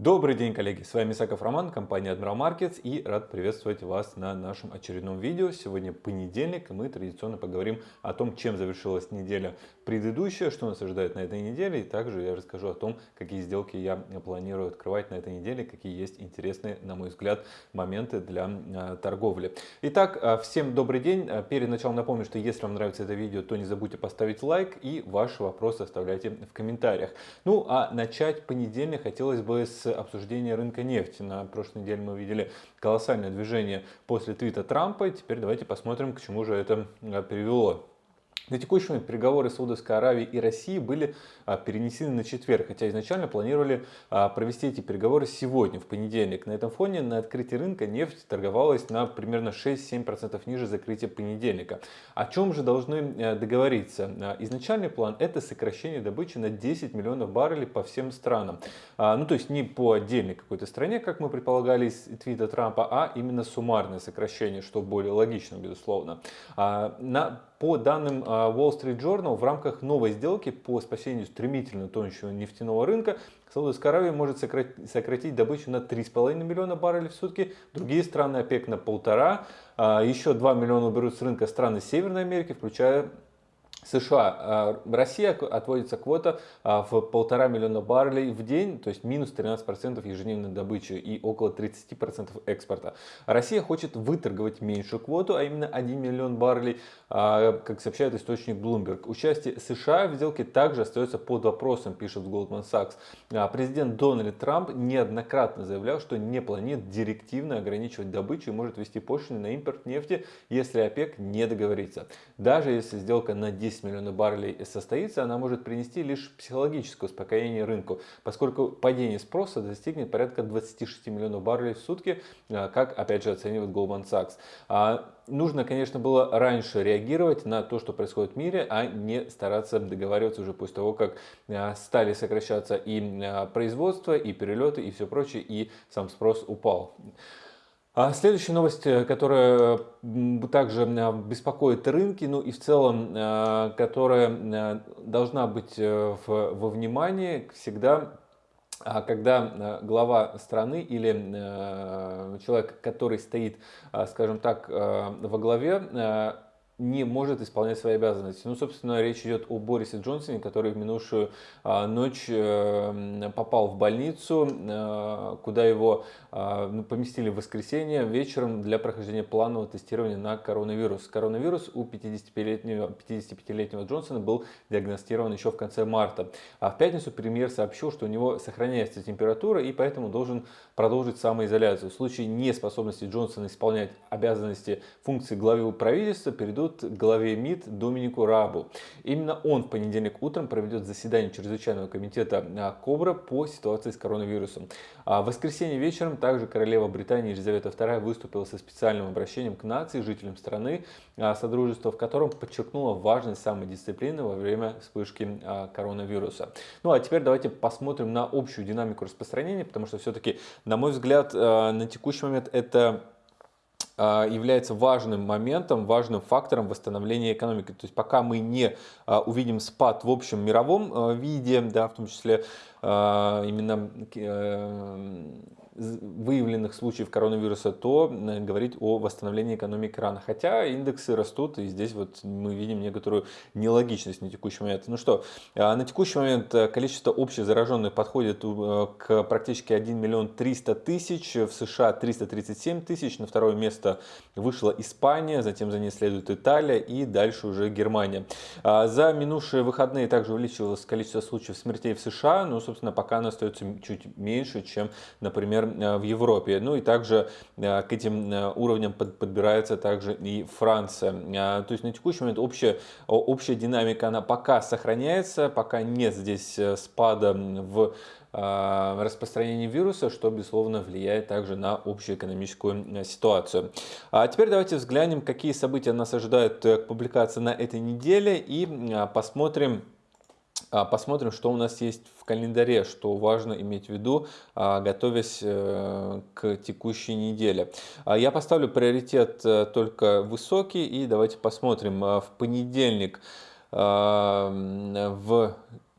Добрый день, коллеги! С вами Исаков Роман, компания Admiral Markets и рад приветствовать вас на нашем очередном видео. Сегодня понедельник и мы традиционно поговорим о том, чем завершилась неделя предыдущая, что нас ожидает на этой неделе и также я расскажу о том, какие сделки я планирую открывать на этой неделе, какие есть интересные, на мой взгляд, моменты для а, торговли. Итак, а, всем добрый день! А, перед началом напомню, что если вам нравится это видео, то не забудьте поставить лайк и ваши вопросы оставляйте в комментариях. Ну а начать понедельник хотелось бы с обсуждения рынка нефти. На прошлой неделе мы видели колоссальное движение после твита Трампа. И теперь давайте посмотрим, к чему же это а, привело. На текущий момент переговоры Саудовской Аравии и России были а, перенесены на четверг, хотя изначально планировали а, провести эти переговоры сегодня, в понедельник. На этом фоне на открытии рынка нефть торговалась на примерно 6-7% ниже закрытия понедельника. О чем же должны э, договориться? А, изначальный план это сокращение добычи на 10 миллионов баррелей по всем странам. Ну то есть не по отдельной какой-то стране, как мы предполагали из твита Трампа, а именно суммарное сокращение, что более логично, безусловно. На по данным а, Wall Street Journal, в рамках новой сделки по спасению стремительно тонущего нефтяного рынка Саудовская Аравия может сократить добычу на 3,5 миллиона баррелей в сутки, другие страны ОПЕК на полтора, а, еще 2 миллиона уберут с рынка страны Северной Америки, включая США, а, Россия отводится квота а, в полтора миллиона баррелей в день, то есть минус 13% ежедневной добычи и около 30% экспорта. Россия хочет выторговать меньшую квоту, а именно 1 миллион баррелей, а, как сообщает источник Bloomberg. Участие США в сделке также остается под вопросом, пишет Goldman Sachs. Президент Дональд Трамп неоднократно заявлял, что не планирует директивно ограничивать добычу и может ввести пошлины на импорт нефти, если ОПЕК не договорится. Даже если сделка на 10 10 миллионов баррелей состоится, она может принести лишь психологическое успокоение рынку, поскольку падение спроса достигнет порядка 26 миллионов баррелей в сутки, а, как опять же оценивает Goldman Sachs. А, нужно, конечно, было раньше реагировать на то, что происходит в мире, а не стараться договариваться уже после того, как а, стали сокращаться и производство, и перелеты, и все прочее, и сам спрос упал. А следующая новость, э, которая также э, беспокоит рынки, ну и в целом, э, которая должна быть во внимании всегда, а когда глава страны или человек, который стоит, скажем так, во главе, не может исполнять свои обязанности. Ну, собственно, речь идет о Борисе Джонсоне, который в минувшую а, ночь э, попал в больницу, э, куда его э, ну, поместили в воскресенье вечером для прохождения планового тестирования на коронавирус. Коронавирус у 55-летнего 55 Джонсона был диагностирован еще в конце марта. А в пятницу премьер сообщил, что у него сохраняется температура и поэтому должен продолжить самоизоляцию. В случае неспособности Джонсона исполнять обязанности функции главы правительства перейдут передадут главе МИД Доминику Рабу. Именно он в понедельник утром проведет заседание чрезвычайного комитета а, КОБРА по ситуации с коронавирусом. А в воскресенье вечером также королева Британии Елизавета II выступила со специальным обращением к нации, жителям страны, а, Содружества, в котором подчеркнула важность самодисциплины во время вспышки коронавируса. Ну а теперь давайте посмотрим на общую динамику распространения, потому что все-таки, на мой взгляд, на текущий момент это а, является важным моментом, важным фактором восстановления экономики. То есть пока мы не а, увидим спад в общем мировом а, виде, да, в том числе именно э, выявленных случаев коронавируса, то э, говорить о восстановлении экономики рано. Хотя индексы растут, и здесь вот мы видим некоторую нелогичность на текущий момент. Ну что, а, на текущий момент э, количество общих зараженных подходит э, к практически 1 миллион 300 тысяч, в США 337 тысяч, на второе место вышла Испания, затем за ней следует Италия и дальше уже Германия. А, за минувшие выходные также увеличилось количество случаев смертей в США, но, собственно, пока оно остается чуть меньше, чем, например, Э, в Европе. Ну и также э, к этим э, уровням подбирается также и Франция. То есть на текущий момент общая, общая динамика она пока сохраняется, пока нет здесь спада в распространении вируса, что, безусловно, влияет также на общую экономическую ситуацию. А теперь давайте взглянем, какие события нас ожидают к публикации на этой неделе и посмотрим, посмотрим, что у нас есть в календаре, что важно иметь в виду, а, готовясь э, к текущей неделе. А, я поставлю приоритет э, только высокий и давайте посмотрим. В понедельник в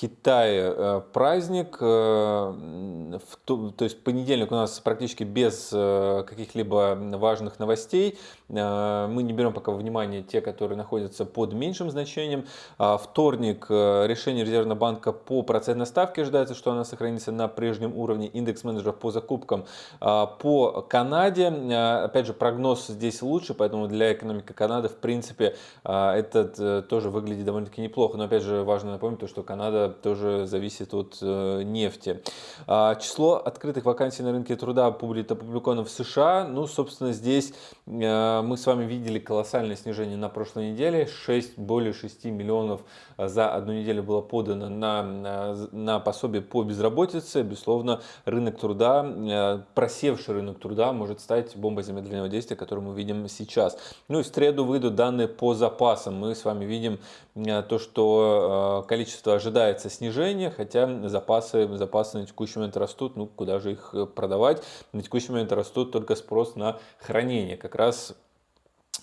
Китае э, праздник, э, то есть понедельник у нас практически без э, каких-либо важных новостей. Мы не берем пока внимание те, которые находятся под меньшим значением. А вторник, решение Резервного банка по процентной ставке ожидается, что она сохранится на прежнем уровне. Индекс менеджеров по закупкам по Канаде. Опять же, прогноз здесь лучше, поэтому для экономики Канады, в принципе, этот тоже выглядит довольно-таки неплохо. Но опять же, важно напомнить, что Канада тоже зависит от э, нефти. А, число открытых вакансий на рынке труда опубликовано в США. Ну, собственно, здесь э, мы с вами видели колоссальное снижение на прошлой неделе. 6, более 6 миллионов за одну неделю было подано на, на, на пособие по безработице. Безусловно, рынок труда, э, просевший рынок труда может стать бомбой замедленного действия, которую мы видим сейчас. Ну и в среду выйдут данные по запасам. Мы с вами видим то, что количество ожидается ожидается снижение, хотя запасы, запасы на текущий момент растут, ну куда же их э, продавать? На текущий момент растут только спрос на хранение. Как раз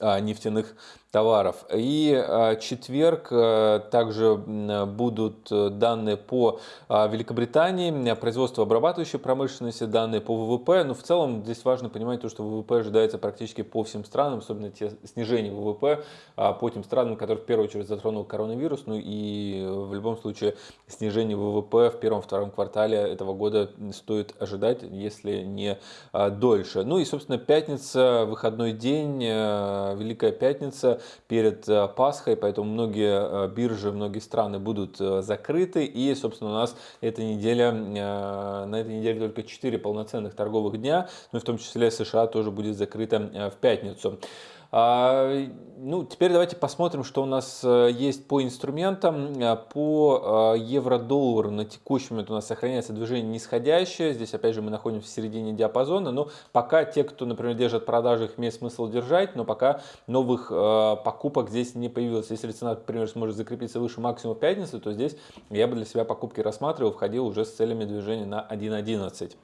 нефтяных товаров. И а, четверг а, также будут э, данные по Великобритании, производство обрабатывающей промышленности, данные по ВВП. Но в целом здесь важно понимать то, что ВВП ожидается практически по всем странам, особенно те снижение ВВП по тем странам, которые в первую очередь затронул коронавирус. Ну и в любом случае снижение ВВП в первом-втором квартале этого года стоит ожидать, если не дольше. Ну и, собственно, пятница, выходной день, Великая Пятница перед э, Пасхой, поэтому многие э, биржи, многие страны будут э, закрыты. И, собственно, у нас эта неделя, на этой неделе только 4 полноценных торговых дня, ну и в том числе США тоже будет закрыта в пятницу. А, ну, теперь давайте посмотрим, что у нас э, есть по инструментам. Э, по э, евро-доллару на текущий момент у нас сохраняется движение нисходящее. Здесь, опять же, мы находимся в середине диапазона. Но пока те, кто, например, держит продажи, их имеет смысл держать. Но пока новых покупок здесь не появилось. Если цена, например, сможет закрепиться выше максимума пятницы, то здесь я бы для себя покупки рассматривал, входил уже с целями движения на 1.11.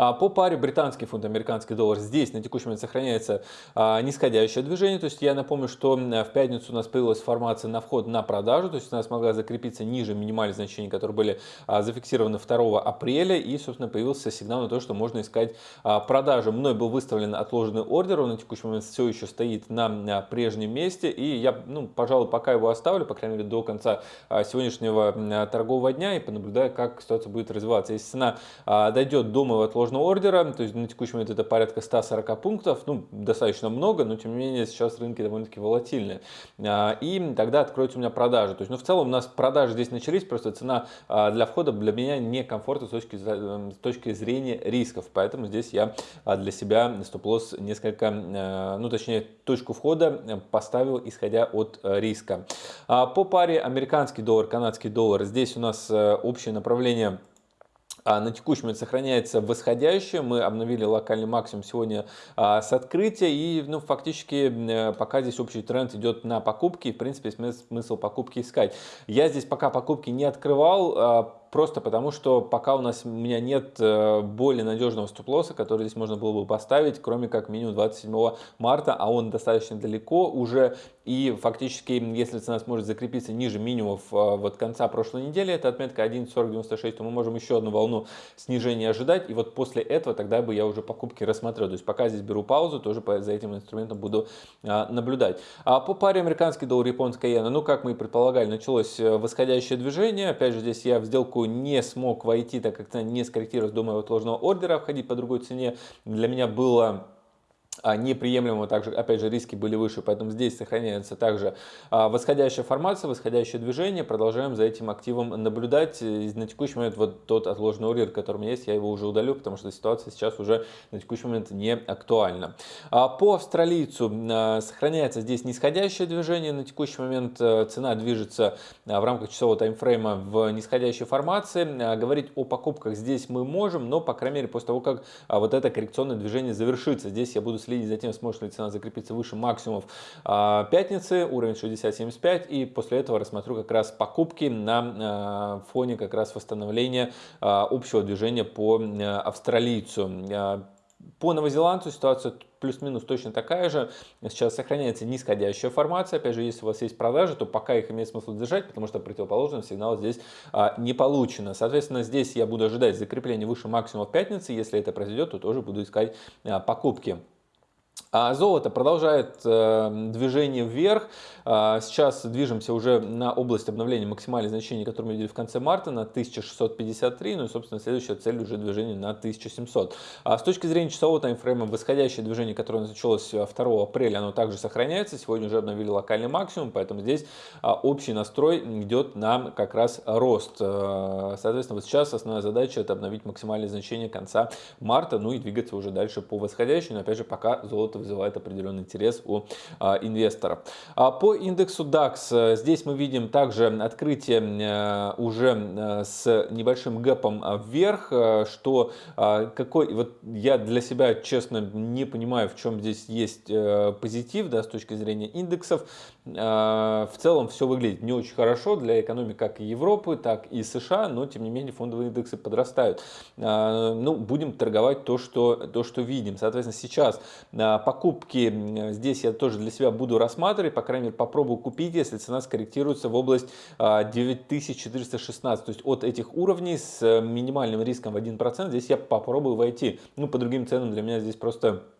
А по паре британский фунт, американский доллар здесь на текущий момент сохраняется а, нисходящее движение. То есть я напомню, что в пятницу у нас появилась формация на вход на продажу. То есть она смогла закрепиться ниже минимальных значений, которые были а, зафиксированы 2 апреля. И, собственно, появился сигнал на то, что можно искать продажи. Мной был выставлен отложенный ордер. Он на текущий момент все еще стоит на прежнем месте. И я, ну, пожалуй, пока его оставлю, по крайней мере, до конца сегодняшнего торгового дня и понаблюдаю, как ситуация будет развиваться. Если цена дойдет до моего отложенного отложенного ордера, то есть на текущий момент это порядка 140 пунктов, ну, достаточно много, но тем не менее сейчас рынки довольно-таки волатильные. А, и тогда откроются у меня продажи. То есть, ну, в целом у нас продажи здесь начались, просто цена а, для входа для меня некомфортна с точки, с точки зрения рисков, поэтому здесь я а, для себя стоп-лосс несколько, ну, точнее, точку входа поставил, исходя от риска. По паре американский доллар, канадский доллар, здесь у нас общее направление на текущий момент сохраняется восходящее. Мы обновили локальный максимум сегодня а, с открытия. И ну, фактически э, пока здесь общий тренд идет на покупки. В принципе, смысл покупки искать. Я здесь пока покупки не открывал а, просто потому, что пока у нас у меня нет э, более надежного стоп-лосса, который здесь можно было бы поставить, кроме как минимум 27 марта, а он достаточно далеко уже, и фактически, если цена сможет закрепиться ниже минимумов э, вот конца прошлой недели, это отметка 1.4096, то мы можем еще одну волну снижения ожидать, и вот после этого тогда бы я уже покупки рассмотрел. То есть пока здесь беру паузу, тоже за этим инструментом буду а, наблюдать. А по паре американский доллар, японская иена, ну как мы и предполагали, началось э, восходящее движение, опять же здесь я в сделку сделку не смог войти, так как цена не скорректировалась до моего отложенного ордера, входить по другой цене для меня было неприемлемо, также, опять же, риски были выше, поэтому здесь сохраняется также а, восходящая формация, восходящее движение, продолжаем за этим активом наблюдать. На текущий момент вот тот отложенный ордер, который у меня есть, я его уже удалю, потому что ситуация сейчас уже на текущий момент не актуальна. А, по австралийцу сохраняется здесь нисходящее движение, на текущий момент цена движется в рамках часового таймфрейма в нисходящей формации. Говорить о покупках здесь мы можем, но, по крайней мере, после того, как вот это коррекционное движение завершится, здесь я буду следить за тем, сможет ли цена закрепиться выше максимумов а, пятницы, уровень 60.75, и после этого рассмотрю как раз покупки на а, фоне как раз восстановления а, общего движения по австралийцу. по новозеландцу ситуация плюс-минус точно такая же. Сейчас сохраняется нисходящая формация. Опять же, если у вас есть продажи, то пока их имеет смысл держать, потому что противоположный сигнал здесь а, не получено. Соответственно, здесь я буду ожидать закрепления выше максимума в пятницы. Если это произойдет, то тоже буду искать а, покупки. А золото продолжает э, движение вверх. А, сейчас движемся уже на область обновления максимальных значений, которые мы видели в конце марта, на 1653. Ну и, собственно, следующая цель уже движение на 1700. А с точки зрения часового таймфрейма, восходящее движение, которое началось 2 апреля, оно также сохраняется. Сегодня уже обновили локальный максимум, поэтому здесь общий настрой идет на как раз рост. А, соответственно, вот сейчас основная задача это обновить максимальные значения конца марта, ну и двигаться уже дальше по восходящей. Но опять же, пока золото это вызывает определенный интерес у а, инвесторов. А по индексу DAX э, здесь мы видим также открытие э, уже э, с небольшим гэпом вверх, что какой, вот я для себя честно не понимаю, в чем здесь есть позитив, да, с точки зрения индексов. В целом все выглядит не очень хорошо для экономики как и Европы, так и США, но тем не менее фондовые индексы подрастают. Ну, будем торговать то, что, то, что видим. Соответственно, сейчас покупки здесь я тоже для себя буду рассматривать, по крайней мере попробую купить, если цена скорректируется в область 9416, то есть от этих уровней с минимальным риском в 1%, здесь я попробую войти. Ну, по другим ценам для меня здесь просто а,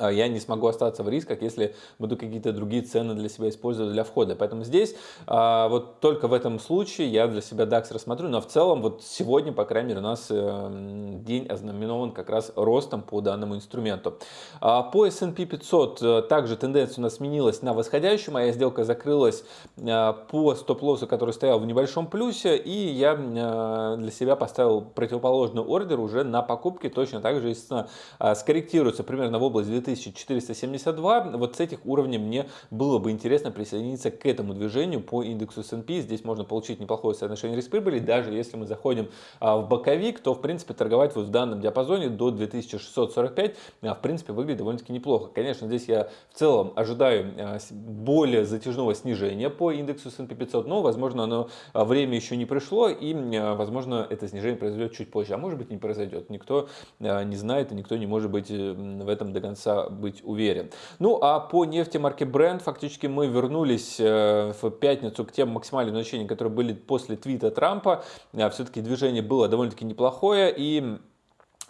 я не смогу остаться в рисках, если буду какие-то другие цены для себя использовать для входа. Поэтому здесь а, вот только в этом случае я для себя DAX рассмотрю, но в целом вот сегодня, по крайней мере, у нас эм, день ознаменован как раз ростом по данному инструменту. А, по S&P 500 э, также тенденция у нас сменилась на восходящую, моя сделка закрылась по стоп-лоссу, который стоял в небольшом плюсе, и я э, для себя поставил противоположный ордер уже на покупки, точно так же, естественно, скорректируется примерно в область 2472. Вот с этих уровней мне было бы интересно присоединиться к этому движению по индексу S&P. Здесь можно получить неплохое соотношение риск-прибыли. Даже если мы заходим а, в боковик, то в принципе торговать вот в данном диапазоне до 2645 а, в принципе выглядит довольно-таки неплохо. Конечно, здесь я в целом ожидаю а, более затяжного снижения по индексу S&P 500, но возможно оно время еще не пришло и возможно это снижение произойдет чуть позже, а может быть не произойдет. Никто не знает и никто не может быть в этом до конца быть уверен. Ну а по нефти марки Brent фактически мы вернулись э, в пятницу к тем максимальным значениям, которые были после твита Трампа. Э, Все-таки движение было довольно-таки неплохое и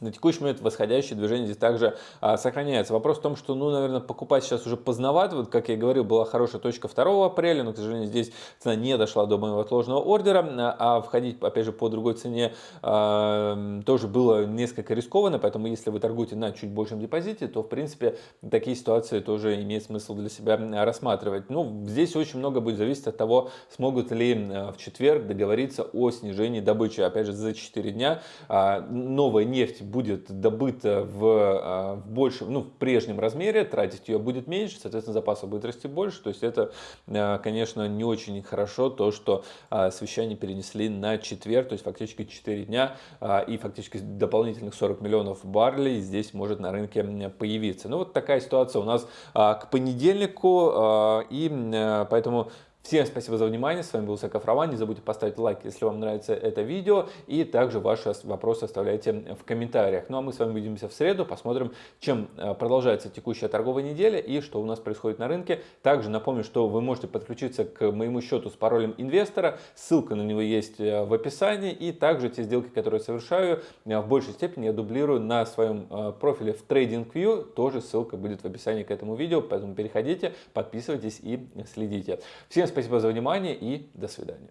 на текущий момент восходящее движение здесь также а, сохраняется. Вопрос в том, что, ну, наверное, покупать сейчас уже поздновато. Вот, как я говорил, была хорошая точка 2 апреля, но, к сожалению, здесь цена не дошла до моего отложенного ордера, а входить, опять же, по другой цене а, тоже было несколько рискованно, поэтому если вы торгуете на чуть большем депозите, то, в принципе, такие ситуации тоже имеет смысл для себя рассматривать. Ну, здесь очень много будет зависеть от того, смогут ли а, в четверг договориться о снижении добычи. Опять же, за 4 дня а, новая нефть будет добыта в, а, в большем, ну, в прежнем размере, тратить ее будет меньше, соответственно, запаса будет расти больше. То есть это, а, конечно, не очень хорошо, то, что а, совещание перенесли на четверг, то есть фактически 4 дня и фактически дополнительных 40 миллионов баррелей здесь может на рынке появиться. Ну, вот такая ситуация у нас к понедельнику, и поэтому Всем спасибо за внимание, с вами был Саков Роман, не забудьте поставить лайк, если вам нравится это видео, и также ваши вопросы оставляйте в комментариях. Ну а мы с вами увидимся в среду, посмотрим, чем э, продолжается текущая торговая неделя и что у нас происходит на рынке. Также напомню, что вы можете подключиться к моему счету с паролем инвестора, ссылка на него есть э, в описании, и также те сделки, которые я совершаю, э, в большей степени я дублирую на своем профиле в TradingView, тоже ссылка будет в описании к этому видео, поэтому переходите, подписывайтесь и следите. Всем спасибо Спасибо за внимание и до свидания.